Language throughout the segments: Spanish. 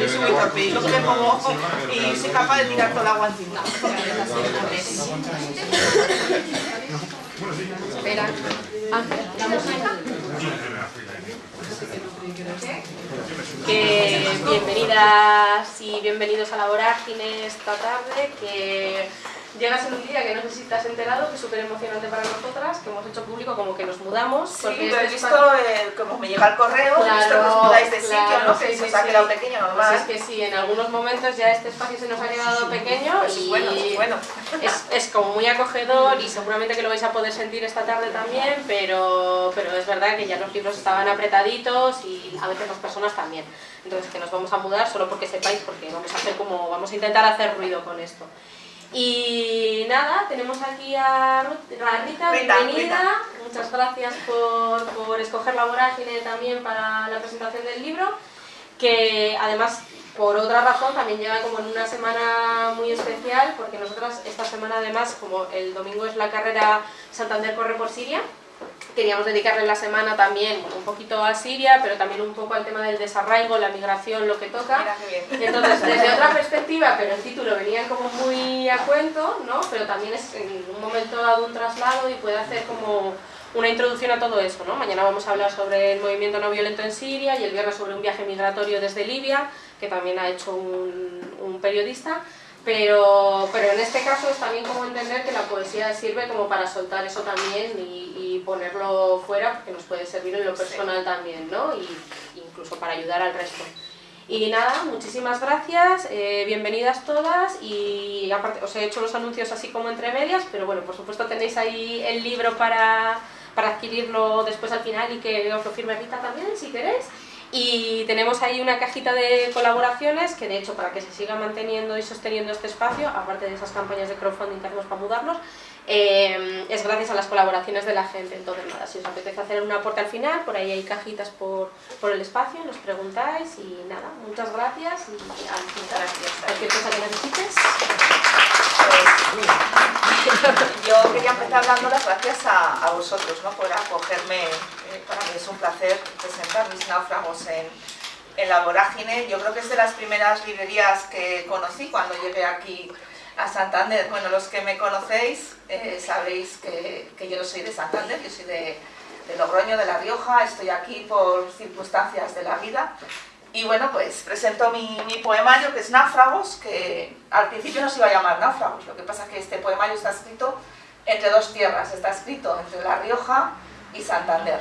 yo soy muy torpe y luego me pongo ojo y soy capaz de tirar todo el agua encima. Espera. Que bienvenidas y bienvenidos a la vorágine esta tarde, que llegas en un día que no sé si te has enterado, que es súper emocionante para nosotras, que hemos hecho público como que nos mudamos. Sí, porque lo he este visto, eh, como me llega el correo, he visto que Claro, os mudáis de claro, sitio, no sé sí, si os ha quedado pequeño Pues normal. es que sí, en algunos momentos ya este espacio se nos ha quedado pequeño Pues y bueno, bueno. es, es como muy acogedor y seguramente que lo vais a poder sentir esta tarde también, pero, pero es verdad que ya los libros estaban apretaditos y a veces las personas también. Entonces que nos vamos a mudar solo porque sepáis, porque vamos a hacer como, vamos a intentar hacer ruido con esto. Y nada, tenemos aquí a, Rita, Rita, bienvenida. Rita. Muchas gracias por, por escoger la vorágine también para la presentación del libro, que además por otra razón también llega como en una semana muy especial, porque nosotras esta semana además, como el domingo es la carrera Santander Corre por Siria, queríamos dedicarle la semana también bueno, un poquito a Siria, pero también un poco al tema del desarraigo, la migración, lo que toca. Entonces, desde otra perspectiva, pero el título venía como muy a cuento, ¿no? Pero también es en un momento dado un traslado y puede hacer como una introducción a todo eso, ¿no? Mañana vamos a hablar sobre el movimiento no violento en Siria y el viernes sobre un viaje migratorio desde Libia, que también ha hecho un, un periodista. Pero, pero en este caso es también como entender que la poesía sirve como para soltar eso también y, y ponerlo fuera, porque nos puede servir en lo personal también, ¿no? Y incluso para ayudar al resto. Y nada, muchísimas gracias, eh, bienvenidas todas y aparte os he hecho los anuncios así como entre medias, pero bueno, por supuesto tenéis ahí el libro para, para adquirirlo después al final y que os lo firme Rita también si queréis. Y tenemos ahí una cajita de colaboraciones que de hecho para que se siga manteniendo y sosteniendo este espacio, aparte de esas campañas de crowdfunding que hacemos para mudarnos, eh, es gracias a las colaboraciones de la gente. Entonces nada, si os apetece hacer un aporte al final, por ahí hay cajitas por, por el espacio, nos preguntáis y nada, muchas gracias y Gracias. cualquier cosa que necesites. Pues, yo quería empezar dando las gracias a, a vosotros ¿no? por acogerme. eh, para mí es un placer presentar mis náufragos en, en la vorágine. Yo creo que es de las primeras librerías que conocí cuando llegué aquí a Santander. Bueno, los que me conocéis eh, sabéis que, que yo no soy de Santander, yo soy de, de Logroño, de La Rioja. Estoy aquí por circunstancias de la vida. Y bueno, pues presento mi, mi poemario que es Náufragos, que al principio no se iba a llamar Náufragos, lo que pasa es que este poemario está escrito entre dos tierras, está escrito entre La Rioja y Santander.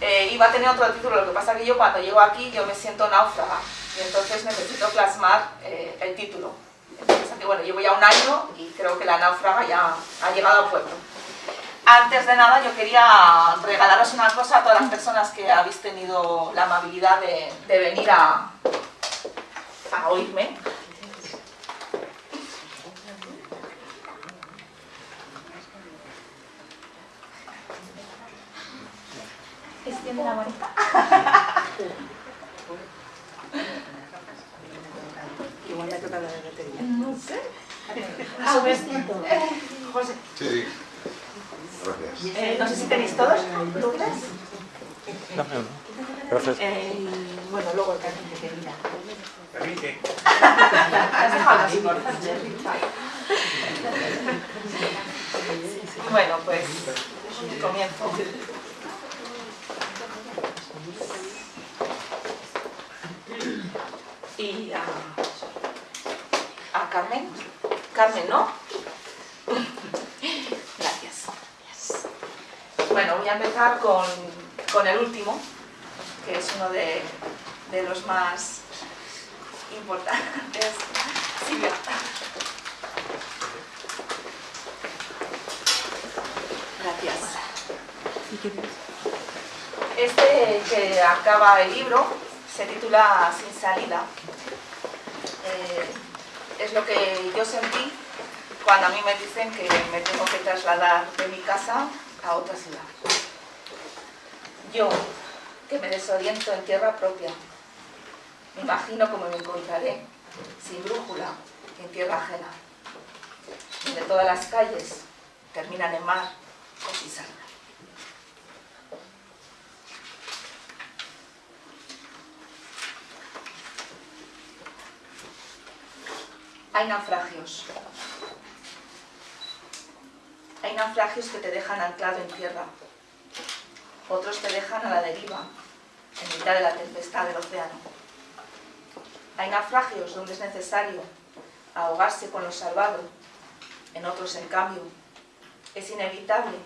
Eh, iba a tener otro título, lo que pasa es que yo cuando llego aquí yo me siento náufraga y entonces necesito plasmar eh, el título. Que, bueno, llevo ya un año y creo que la náufraga ya ha llegado al pueblo. Antes de nada, yo quería regalaros una cosa a todas las personas que habéis tenido la amabilidad de, de venir a, a oírme. Extiende la manita. Igual me batería. No sé. Ah, vestido. José, Sí. Gracias. eh, no sé si tenéis todos. ¿Tú crees? Gracias. Eh, Bueno, luego el cariño que mira. Permite. ¿Has dejado así? Bueno, pues comienzo. Y a, Carmen. Carmen, ¿no? Gracias. Bueno, voy a empezar con, con el último, que es uno de, de los más importantes. Silvia. Gracias. Este que acaba el libro se titula Sin salida. Eh, es lo que yo sentí cuando a mí me dicen que me tengo que trasladar de mi casa a otra ciudad. Yo, que me desoriento en tierra propia, me imagino cómo me encontraré, sin brújula, en tierra ajena, donde todas las calles terminan en mar o cizaña. Hay naufragios. Hay naufragios que te dejan anclado en tierra. Otros te dejan a la deriva, en mitad de la tempestad del océano. Hay naufragios donde es necesario ahogarse con lo salvado. En otros, en cambio, es inevitable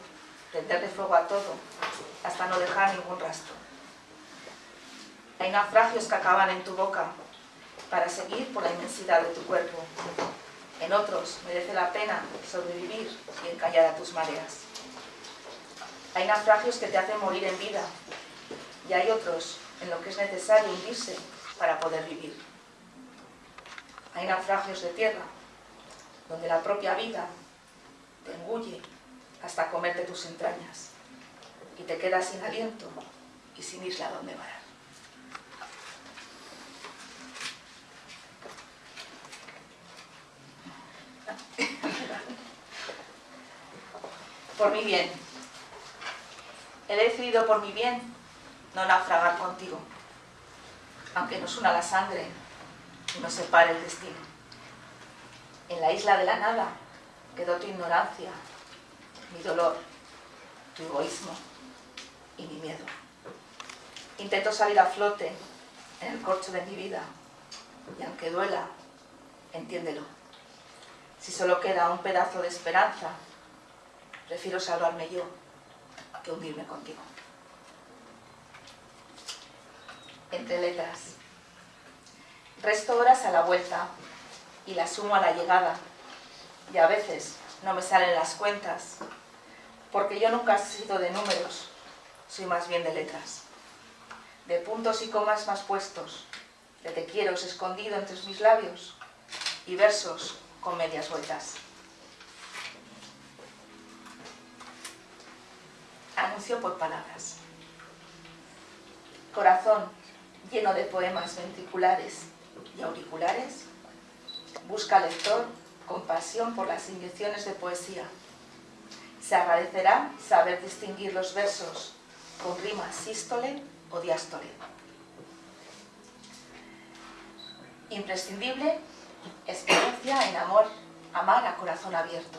prenderle fuego a todo hasta no dejar ningún rastro. Hay naufragios que acaban en tu boca para seguir por la inmensidad de tu cuerpo. En otros merece la pena sobrevivir y encallar a tus mareas. Hay naufragios que te hacen morir en vida y hay otros en los que es necesario hundirse para poder vivir. Hay naufragios de tierra donde la propia vida te engulle hasta comerte tus entrañas y te quedas sin aliento y sin isla donde varar. Por mi bien. He decidido por mi bien no naufragar contigo, aunque nos una la sangre y nos separe el destino. En la isla de la nada quedó tu ignorancia, mi dolor, tu egoísmo y mi miedo. Intento salir a flote en el corcho de mi vida y aunque duela, entiéndelo. Si solo queda un pedazo de esperanza, prefiero salvarme yo que hundirme contigo. Entre letras. Resto horas a la vuelta y las sumo a la llegada y a veces no me salen las cuentas porque yo nunca he sido de números, soy más bien de letras, de puntos y comas más puestos, de te quiero escondido entre mis labios y versos con medias vueltas. Anuncio por palabras. Corazón lleno de poemas ventriculares y auriculares, busca lector con pasión por las inyecciones de poesía. Se agradecerá saber distinguir los versos con rima sístole o diástole. Imprescindible, experiencia en amor, amar a corazón abierto.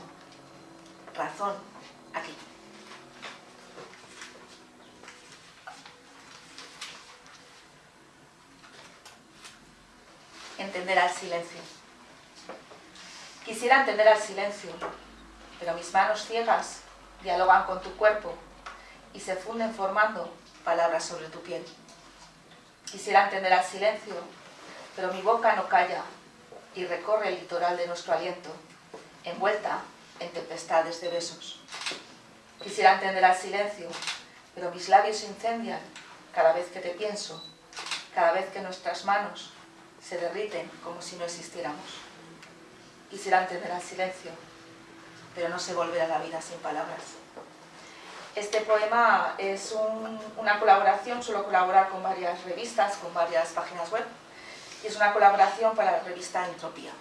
Razón, aquí. Entender al silencio. Quisiera entender al silencio, pero mis manos ciegas dialogan con tu cuerpo y se funden formando palabras sobre tu piel. Quisiera entender al silencio, pero mi boca no calla y recorre el litoral de nuestro aliento, envuelta en tempestades de besos. Quisiera entender al silencio, pero mis labios se incendian cada vez que te pienso, cada vez que nuestras manos se derriten como si no existiéramos. Quisiera entender al silencio, pero no sé volver a la vida sin palabras. Este poema es una colaboración, suelo colaborar con varias revistas, con varias páginas web, y es una colaboración para la revista Entropía.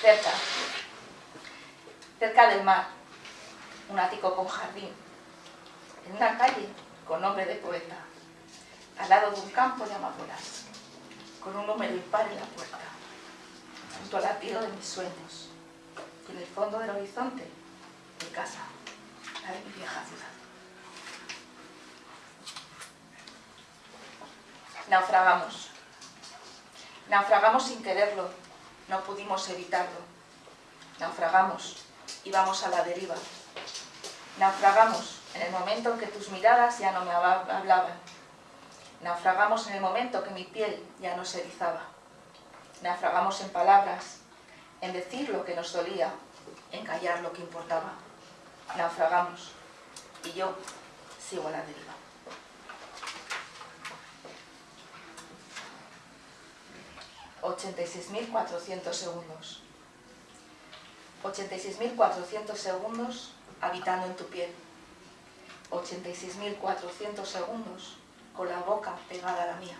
Cerca, cerca del mar, un ático con jardín, en una calle con nombre de poeta, al lado de un campo de amapolas, con un número impar en la puerta, junto al latido de mis sueños, en el fondo del horizonte, mi casa, la de mi vieja ciudad. Naufragamos. Naufragamos sin quererlo, no pudimos evitarlo. Naufragamos, íbamos a la deriva. Naufragamos en el momento en que tus miradas ya no me hablaban. Naufragamos en el momento que mi piel ya no se erizaba. Naufragamos en palabras, en decir lo que nos dolía, en callar lo que importaba. Naufragamos y yo sigo a la deriva. ...86.400 segundos. 86.400 segundos habitando en tu piel. 86.400 segundos con la boca pegada a la mía.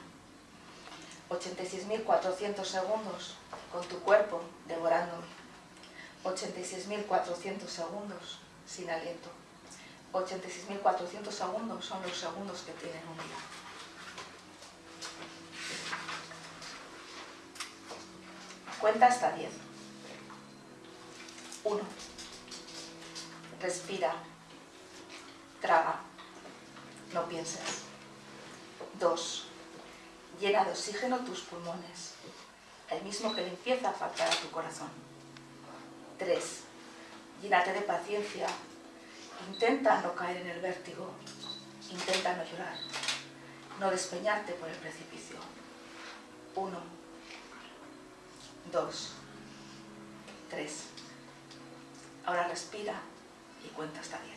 86.400 segundos con tu cuerpo devorándome. 86.400 segundos sin aliento. 86.400 segundos son los segundos que tienen un día. Cuenta hasta 10. 1. Respira. Traga. No pienses. 2. Llena de oxígeno tus pulmones, el mismo que le empieza a faltar tu corazón. 3. Llénate de paciencia. Intenta no caer en el vértigo. Intenta no llorar. No despeñarte por el precipicio. 1. 2. 3. Ahora respira y cuenta hasta 10.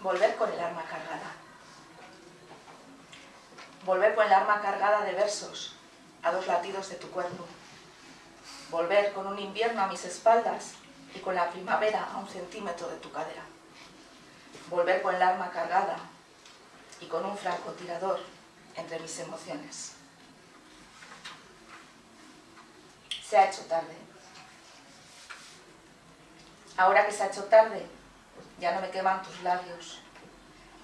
Volver con el arma cargada. Volver con el arma cargada de versos a dos latidos de tu cuerpo. Volver con un invierno a mis espaldas y con la primavera a un centímetro de tu cadera. Volver con el arma cargada y con un francotirador entre mis emociones. Se ha hecho tarde. Ahora que se ha hecho tarde, ya no me queman tus labios.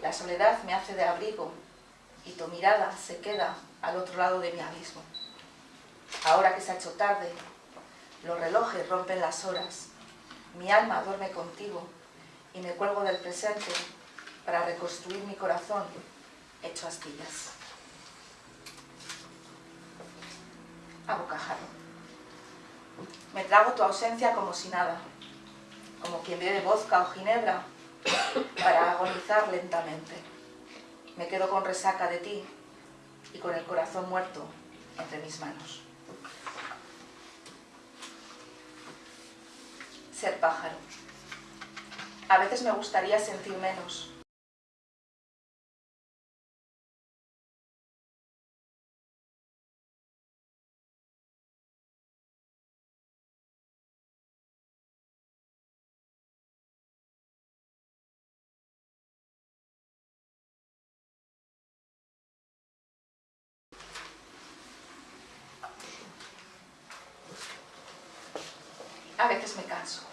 La soledad me hace de abrigo y tu mirada se queda al otro lado de mi abismo. Ahora que se ha hecho tarde, los relojes rompen las horas, mi alma duerme contigo y me cuelgo del presente para reconstruir mi corazón hecho astillas. A. Me trago tu ausencia como si nada, como quien bebe vodka o ginebra para agonizar lentamente. Me quedo con resaca de ti y con el corazón muerto entre mis manos. Ser pájaro. A veces me gustaría sentir menos, a veces me canso.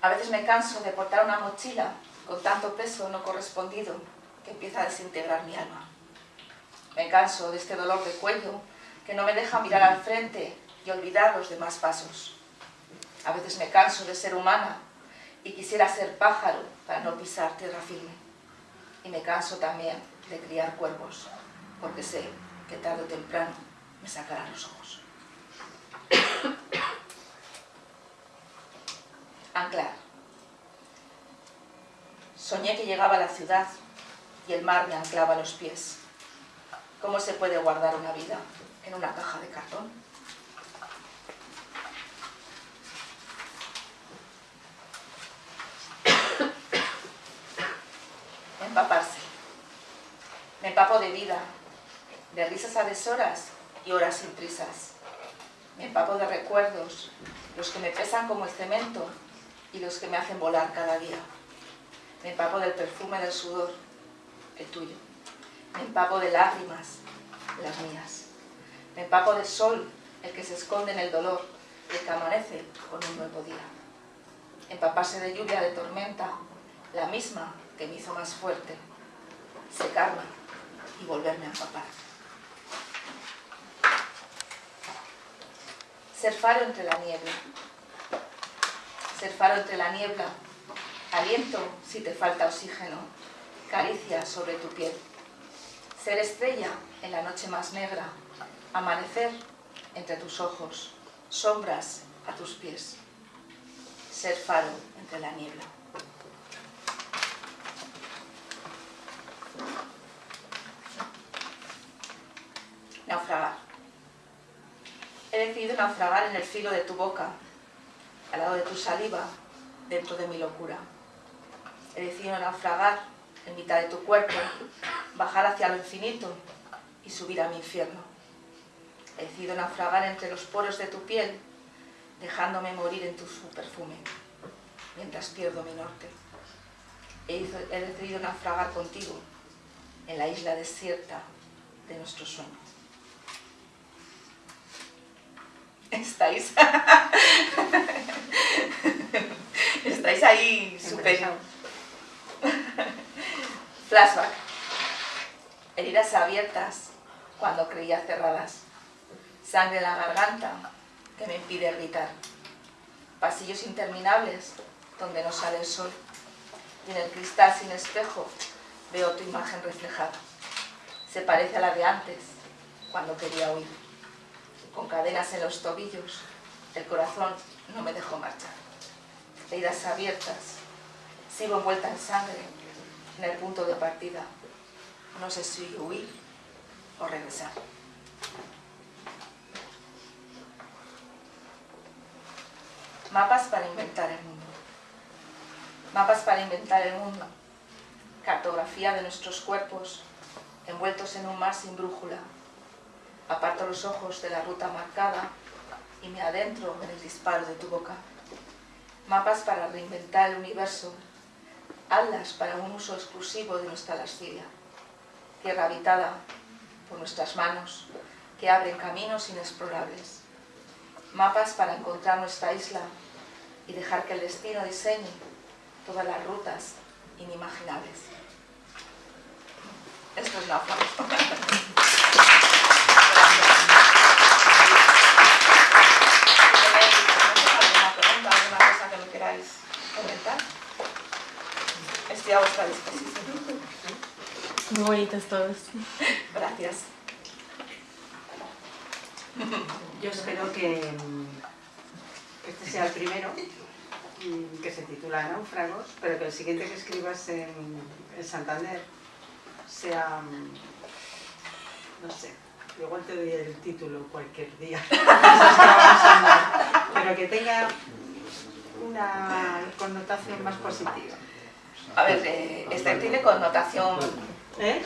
A veces me canso de portar una mochila con tanto peso no correspondido que empieza a desintegrar mi alma. Me canso de este dolor de cuello que no me deja mirar al frente y olvidar los demás pasos. A veces me canso de ser humana y quisiera ser pájaro para no pisar tierra firme. Y me canso también de criar cuervos, porque sé que tarde o temprano me sacarán los ojos. Anclar. Soñé que llegaba a la ciudad y el mar me anclaba los pies. ¿Cómo se puede guardar una vida en una caja de cartón? Empaparse. Me empapo de vida, de risas a deshoras y horas sin prisas. Me empapo de recuerdos, los que me pesan como el cemento y los que me hacen volar cada día. Me empapo del perfume del sudor, el tuyo. Me empapo de lágrimas, las mías. Me empapo del sol, el que se esconde en el dolor, el que amanece con un nuevo día. Empaparse de lluvia, de tormenta, la misma que me hizo más fuerte. Secarme y volverme a empapar. Ser faro entre la nieve, ser faro entre la niebla, aliento si te falta oxígeno, caricia sobre tu piel, ser estrella en la noche más negra, amanecer entre tus ojos, sombras a tus pies, ser faro entre la niebla. Naufragar. He decidido naufragar en el filo de tu boca, al lado de tu saliva, dentro de mi locura. He decidido naufragar en mitad de tu cuerpo, bajar hacia lo infinito y subir a mi infierno. He decidido naufragar entre los poros de tu piel, dejándome morir en tu perfume, mientras pierdo mi norte. He, decidido naufragar contigo en la isla desierta de nuestro sueño. ¿Estáis? es ahí súper... Flashback. Heridas abiertas cuando creía cerradas. Sangre en la garganta que me impide gritar. Pasillos interminables donde no sale el sol. Y en el cristal sin espejo veo tu imagen reflejada. Se parece a la de antes, cuando quería huir. Con cadenas en los tobillos, el corazón no me dejó marchar. Heridas abiertas, sigo envuelta en sangre, en el punto de partida. No sé si huir o regresar. Mapas para inventar el mundo. Mapas para inventar el mundo. Cartografía de nuestros cuerpos envueltos en un mar sin brújula. Aparto los ojos de la ruta marcada y me adentro en el disparo de tu boca. Mapas para reinventar el universo. Alas para un uso exclusivo de nuestra lascivia. Tierra habitada por nuestras manos que abren caminos inexplorables. Mapas para encontrar nuestra isla y dejar que el destino diseñe todas las rutas inimaginables. Esto es náufrago. comentar? Estoy a vuestra disposición. Muy bonitos todos. Gracias. Yo espero que, que este sea el primero, mm, que se titula Náufragos, pero que el siguiente que escribas en, en Santander sea, mm, no sé, igual te doy el título cualquier día, pero que tenga una connotación más positiva. A ver, eh, este tiene connotación ¿Eh?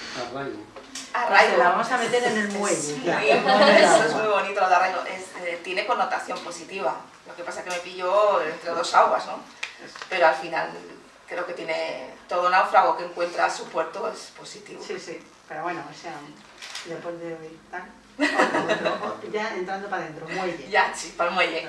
arraigo. Se la vamos a meter en el muelle. Sí, eso es muy bonito lo de arraigo. Es, eh, tiene connotación positiva. Lo que pasa es que me pilló entre dos aguas, ¿no? Pero al final creo que tiene todo náufrago que encuentra su puerto es positivo. Sí, sí, pero bueno, o sea, después de hoy ya entrando para adentro, muelle. Ya, sí, para el muelle.